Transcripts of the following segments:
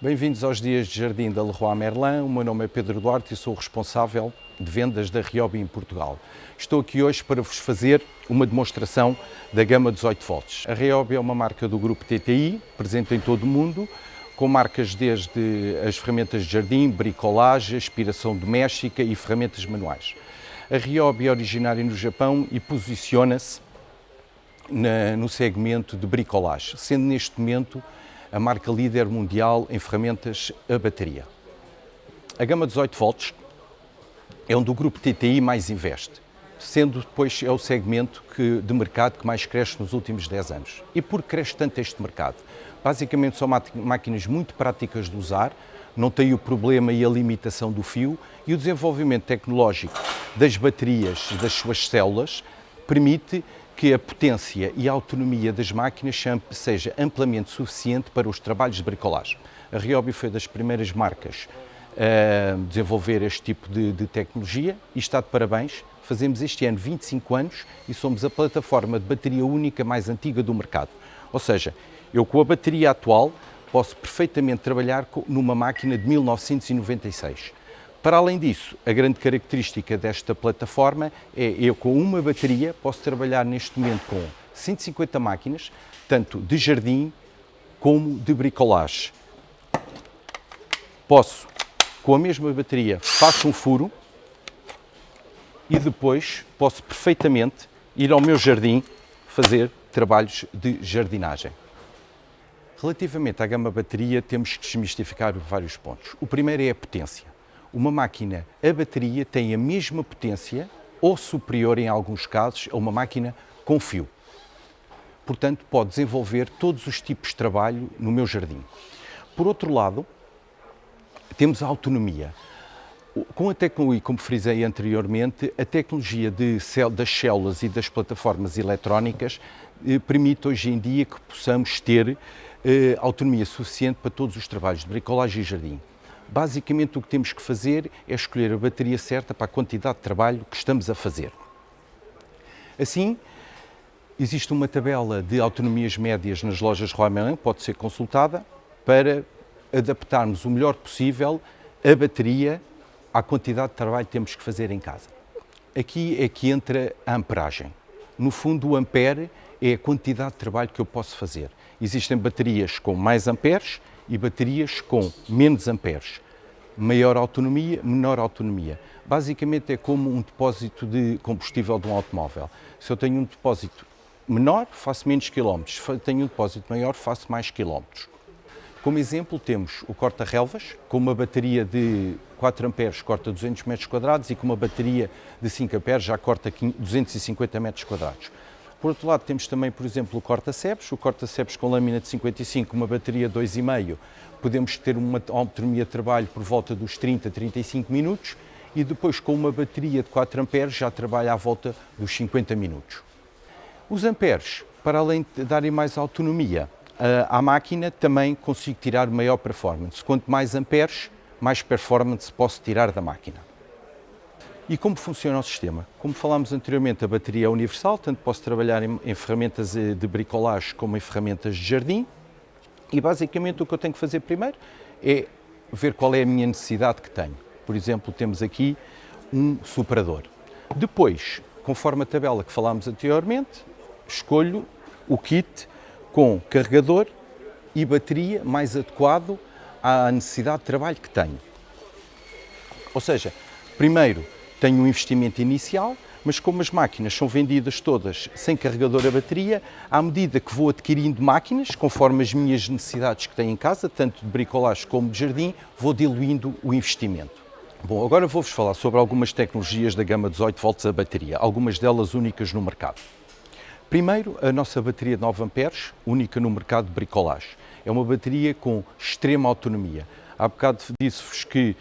Bem-vindos aos dias de jardim da Leroy Merlin. O meu nome é Pedro Duarte e sou responsável de vendas da Ryobi em Portugal. Estou aqui hoje para vos fazer uma demonstração da gama 18 volts. A Ryobi é uma marca do grupo TTI, presente em todo o mundo, com marcas desde as ferramentas de jardim, bricolagem, aspiração doméstica e ferramentas manuais. A Ryobi é originária no Japão e posiciona-se no segmento de bricolagem, sendo neste momento a marca líder mundial em ferramentas a bateria. A gama 18 volts é onde o grupo TTI mais investe, sendo depois é o segmento que, de mercado que mais cresce nos últimos 10 anos. E por que cresce tanto este mercado? Basicamente são máquinas muito práticas de usar, não têm o problema e a limitação do fio e o desenvolvimento tecnológico das baterias das suas células permite que a potência e a autonomia das máquinas seja amplamente suficiente para os trabalhos de bricolagem. A Ryobi foi das primeiras marcas a desenvolver este tipo de, de tecnologia e está de parabéns. Fazemos este ano 25 anos e somos a plataforma de bateria única mais antiga do mercado. Ou seja, eu com a bateria atual posso perfeitamente trabalhar numa máquina de 1996. Para além disso, a grande característica desta plataforma é eu com uma bateria posso trabalhar neste momento com 150 máquinas, tanto de jardim como de bricolagem. Posso, com a mesma bateria, faço um furo e depois posso perfeitamente ir ao meu jardim fazer trabalhos de jardinagem. Relativamente à gama bateria, temos que desmistificar vários pontos. O primeiro é a potência uma máquina a bateria tem a mesma potência ou superior em alguns casos a uma máquina com fio. Portanto, pode desenvolver todos os tipos de trabalho no meu jardim. Por outro lado, temos a autonomia. Com a tecnologia, como frisei anteriormente, a tecnologia de, das células e das plataformas eletrónicas eh, permite hoje em dia que possamos ter eh, autonomia suficiente para todos os trabalhos de bricolagem e jardim. Basicamente o que temos que fazer é escolher a bateria certa para a quantidade de trabalho que estamos a fazer. Assim, existe uma tabela de autonomias médias nas lojas Royal pode ser consultada para adaptarmos o melhor possível a bateria à quantidade de trabalho que temos que fazer em casa. Aqui é que entra a amperagem. No fundo, o ampere é a quantidade de trabalho que eu posso fazer. Existem baterias com mais amperes e baterias com menos amperes. Maior autonomia, menor autonomia. Basicamente é como um depósito de combustível de um automóvel. Se eu tenho um depósito menor, faço menos quilómetros. Se tenho um depósito maior, faço mais quilómetros. Como exemplo, temos o corta-relvas, com uma bateria de 4 amperes corta 200 metros quadrados e com uma bateria de 5 amperes já corta 250 metros quadrados. Por outro lado, temos também, por exemplo, o corta-cepes, o corta-cepes com lâmina de 55, uma bateria 2,5, podemos ter uma autonomia de trabalho por volta dos 30, 35 minutos e depois com uma bateria de 4 amperes já trabalha à volta dos 50 minutos. Os amperes, para além de darem mais autonomia à máquina, também consigo tirar maior performance. Quanto mais amperes, mais performance posso tirar da máquina. E como funciona o sistema? Como falámos anteriormente, a bateria é universal, tanto posso trabalhar em, em ferramentas eh, de bricolagem como em ferramentas de jardim. E basicamente o que eu tenho que fazer primeiro é ver qual é a minha necessidade que tenho. Por exemplo, temos aqui um superador. Depois, conforme a tabela que falámos anteriormente, escolho o kit com carregador e bateria mais adequado à necessidade de trabalho que tenho. Ou seja, primeiro tenho um investimento inicial, mas como as máquinas são vendidas todas sem carregador a bateria, à medida que vou adquirindo máquinas, conforme as minhas necessidades que tenho em casa, tanto de bricolagem como de jardim, vou diluindo o investimento. Bom, agora vou-vos falar sobre algumas tecnologias da gama 18 volts a bateria, algumas delas únicas no mercado. Primeiro, a nossa bateria de 9 amperes, única no mercado de bricolagem. É uma bateria com extrema autonomia. Há bocado disse-vos que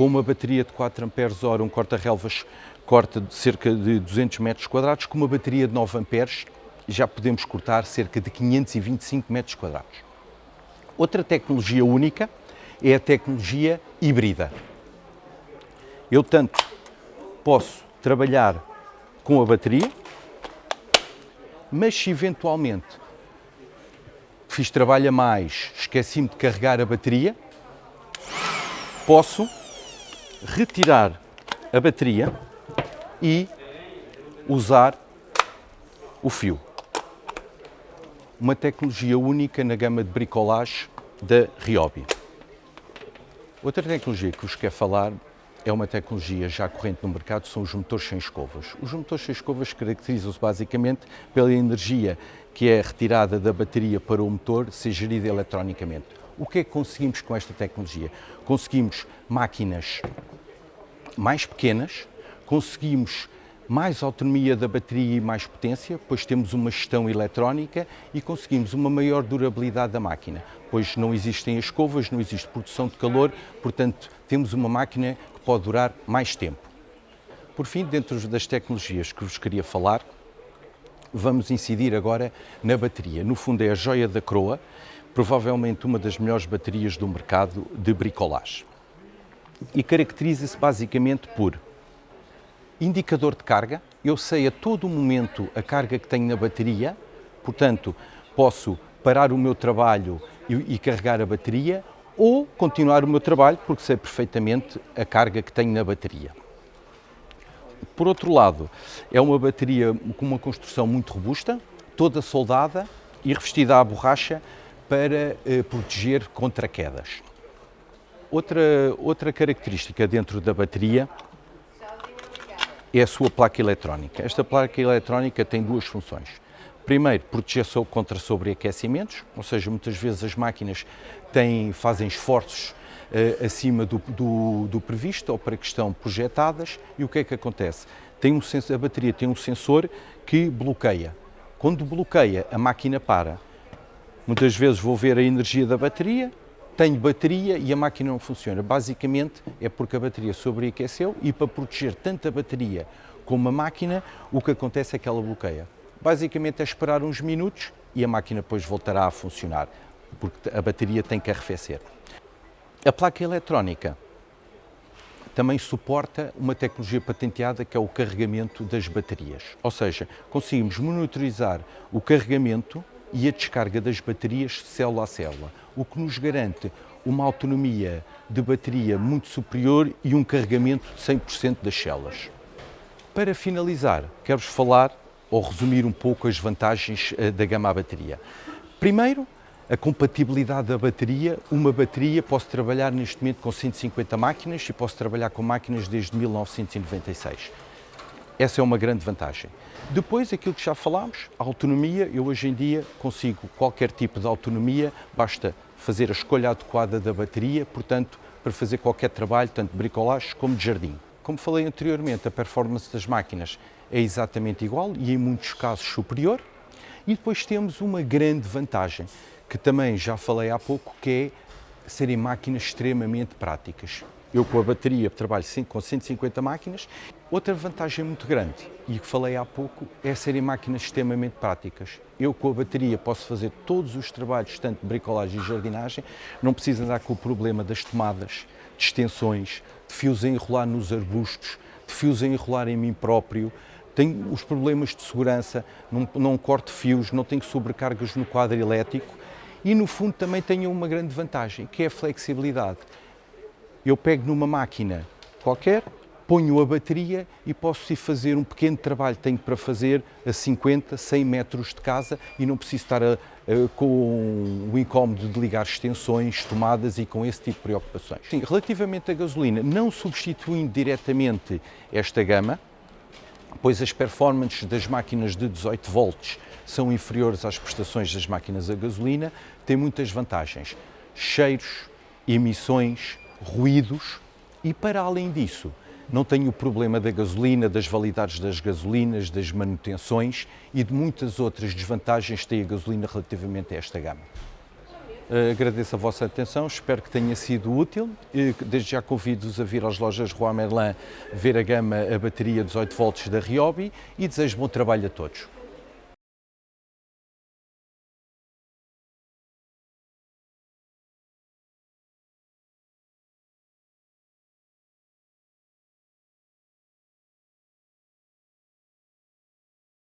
com uma bateria de 4 amperes hora, um corta-relvas corta de cerca de 200 metros quadrados, com uma bateria de 9 amperes já podemos cortar cerca de 525 metros quadrados. Outra tecnologia única é a tecnologia híbrida. Eu tanto posso trabalhar com a bateria, mas se eventualmente fiz trabalho a mais, esqueci-me de carregar a bateria, posso retirar a bateria e usar o fio. Uma tecnologia única na gama de bricolage da Ryobi. Outra tecnologia que vos quero falar é uma tecnologia já corrente no mercado, são os motores sem escovas. Os motores sem escovas caracterizam-se basicamente pela energia que é retirada da bateria para o motor ser gerida eletronicamente. O que é que conseguimos com esta tecnologia? Conseguimos máquinas mais pequenas, conseguimos mais autonomia da bateria e mais potência, pois temos uma gestão eletrónica e conseguimos uma maior durabilidade da máquina, pois não existem escovas, não existe produção de calor, portanto temos uma máquina que pode durar mais tempo. Por fim, dentro das tecnologias que vos queria falar, vamos incidir agora na bateria. No fundo é a joia da coroa, provavelmente uma das melhores baterias do mercado de bricolage. E caracteriza-se basicamente por indicador de carga, eu sei a todo momento a carga que tenho na bateria, portanto, posso parar o meu trabalho e, e, carregar a bateria ou continuar o meu trabalho porque sei perfeitamente a carga que tenho na bateria. Por outro lado, é uma bateria com uma construção muito robusta, toda soldada e revestida à borracha para eh, proteger contra quedas. Outra, outra característica dentro da bateria é a sua placa eletrónica. Esta placa eletrónica tem duas funções. Primeiro, proteger contra sobreaquecimentos, ou seja, muitas vezes as máquinas têm, fazem esforços uh, acima do, do, do, previsto ou para que estão projetadas e o que é que acontece? Tem um sensor, a bateria tem um sensor que bloqueia. Quando bloqueia, a máquina para. Muitas vezes vou ver a energia da bateria, tenho bateria e a máquina não funciona. Basicamente é porque a bateria sobreaqueceu e para proteger tanto a bateria como a máquina, o que acontece é que ela bloqueia. Basicamente é esperar uns minutos e a máquina depois voltará a funcionar, porque a bateria tem que arrefecer. A placa eletrónica também suporta uma tecnologia patenteada que é o carregamento das baterias. Ou seja, conseguimos monitorizar o carregamento e a descarga das baterias célula a célula, o que nos garante uma autonomia de bateria muito superior e um carregamento de 100% das células. Para finalizar, quero-vos falar ou resumir um pouco as vantagens eh, da gama à bateria. Primeiro, a compatibilidade da bateria. Uma bateria, posso trabalhar neste momento com 150 máquinas e posso trabalhar com máquinas desde 1996. Essa é uma grande vantagem. Depois, aquilo que já falámos, a autonomia, eu hoje em dia consigo qualquer tipo de autonomia, basta fazer a escolha adequada da bateria, portanto, para fazer qualquer trabalho, tanto de bricolagem como de jardim. Como falei anteriormente, a performance das máquinas é exatamente igual e em muitos casos superior. E depois temos uma grande vantagem, que também já falei há pouco, que é serem máquinas extremamente práticas. Eu com a bateria trabalho com 150 máquinas. Outra vantagem muito grande, e que falei há pouco, é serem máquinas extremamente práticas. Eu com a bateria posso fazer todos os trabalhos, tanto de bricolagem e jardinagem, não preciso andar com o problema das tomadas, de extensões, de fios a enrolar nos arbustos, de fios a enrolar em mim próprio, tenho os problemas de segurança, não, não corto fios, não tenho sobrecargas no quadro elétrico e no fundo também tenho uma grande vantagem, que é a flexibilidade eu pego numa máquina qualquer, ponho a bateria e posso ir fazer um pequeno trabalho que tenho para fazer a 50, 100 metros de casa e não preciso estar a, a, com o incómodo de ligar extensões, tomadas e com esse tipo de preocupações. Sim, relativamente à gasolina, não substituindo diretamente esta gama, pois as performances das máquinas de 18 volts são inferiores às prestações das máquinas a gasolina, tem muitas vantagens. Cheiros, emissões, ruídos e, para além disso, não tenho o problema da gasolina, das validades das gasolinas, das manutenções e de muitas outras desvantagens que tem a gasolina relativamente a esta gama. Uh, agradeço a vossa atenção, espero que tenha sido útil. Desde já convido-vos a vir às lojas Roi Merlin ver a gama a bateria 18 volts da Ryobi e desejo bom trabalho a todos.